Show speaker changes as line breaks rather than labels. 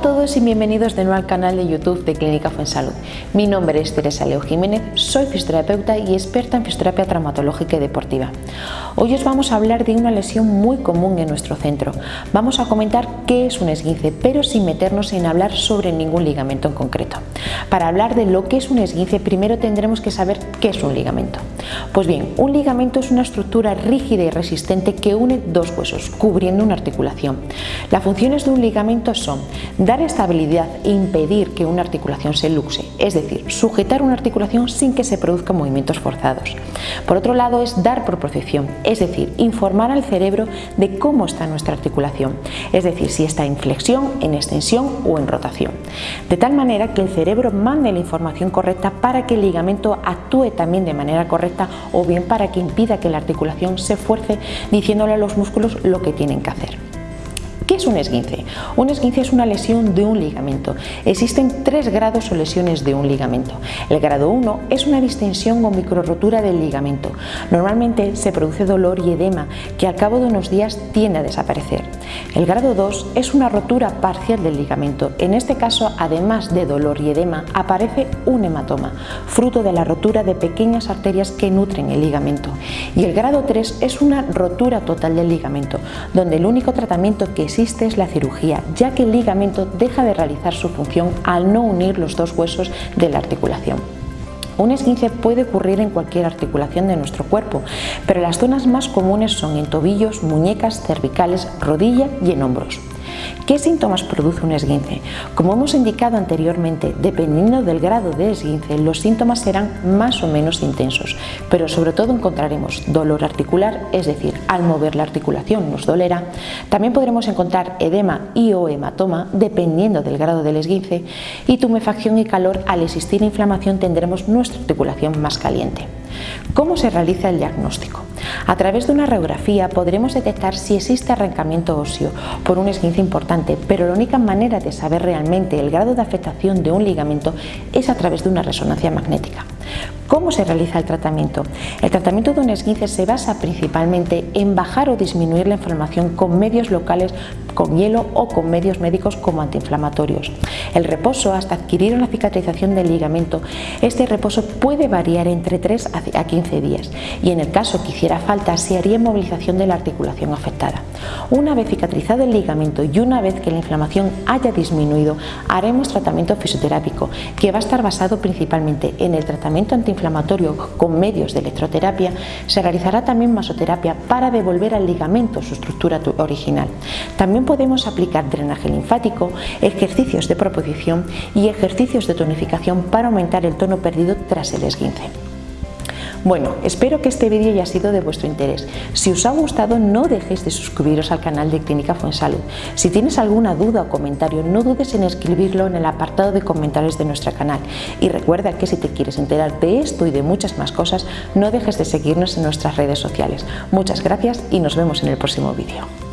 todos y bienvenidos de nuevo al canal de YouTube de Clínica Fuensalud. Mi nombre es Teresa Leo Jiménez, soy fisioterapeuta y experta en fisioterapia traumatológica y deportiva. Hoy os vamos a hablar de una lesión muy común en nuestro centro. Vamos a comentar qué es un esguince, pero sin meternos en hablar sobre ningún ligamento en concreto. Para hablar de lo que es un esguince, primero tendremos que saber qué es un ligamento. Pues bien, un ligamento es una estructura rígida y resistente que une dos huesos, cubriendo una articulación. Las funciones de un ligamento son dar estabilidad e impedir que una articulación se luxe, es decir, sujetar una articulación sin que se produzcan movimientos forzados. Por otro lado es dar proporción, es decir, informar al cerebro de cómo está nuestra articulación, es decir, si está en flexión, en extensión o en rotación. De tal manera que el cerebro mande la información correcta para que el ligamento actúe también de manera correcta o bien para que impida que la articulación se fuerce diciéndole a los músculos lo que tienen que hacer. ¿Qué es un esguince? Un esguince es una lesión de un ligamento. Existen tres grados o lesiones de un ligamento. El grado 1 es una distensión o microrotura del ligamento. Normalmente se produce dolor y edema que al cabo de unos días tiende a desaparecer. El grado 2 es una rotura parcial del ligamento. En este caso, además de dolor y edema, aparece un hematoma, fruto de la rotura de pequeñas arterias que nutren el ligamento. Y el grado 3 es una rotura total del ligamento, donde el único tratamiento que existe es la cirugía, ya que el ligamento deja de realizar su función al no unir los dos huesos de la articulación. Un esguince puede ocurrir en cualquier articulación de nuestro cuerpo, pero las zonas más comunes son en tobillos, muñecas, cervicales, rodilla y en hombros. ¿Qué síntomas produce un esguince? Como hemos indicado anteriormente, dependiendo del grado de esguince, los síntomas serán más o menos intensos, pero sobre todo encontraremos dolor articular, es decir, al mover la articulación nos dolerá. También podremos encontrar edema y o hematoma, dependiendo del grado del esguince, y tumefacción y calor, al existir inflamación tendremos nuestra articulación más caliente. ¿Cómo se realiza el diagnóstico? A través de una radiografía podremos detectar si existe arrancamiento óseo por un esguince importante, pero la única manera de saber realmente el grado de afectación de un ligamento es a través de una resonancia magnética. ¿Cómo se realiza el tratamiento? El tratamiento de un esguince se basa principalmente en bajar o disminuir la inflamación con medios locales con hielo o con medios médicos como antiinflamatorios. El reposo hasta adquirir una cicatrización del ligamento, este reposo puede variar entre 3 a 15 días y en el caso que hiciera falta se haría movilización de la articulación afectada. Una vez cicatrizado el ligamento y una vez que la inflamación haya disminuido, haremos tratamiento fisioterápico que va a estar basado principalmente en el tratamiento antiinflamatorio con medios de electroterapia, se realizará también masoterapia para devolver al ligamento su estructura original. También podemos aplicar drenaje linfático, ejercicios de proposición y ejercicios de tonificación para aumentar el tono perdido tras el esguince. Bueno, espero que este vídeo haya sido de vuestro interés. Si os ha gustado, no dejéis de suscribiros al canal de Clínica Fuensalud. Si tienes alguna duda o comentario, no dudes en escribirlo en el apartado de comentarios de nuestro canal. Y recuerda que si te quieres enterar de esto y de muchas más cosas, no dejes de seguirnos en nuestras redes sociales. Muchas gracias y nos vemos en el próximo vídeo.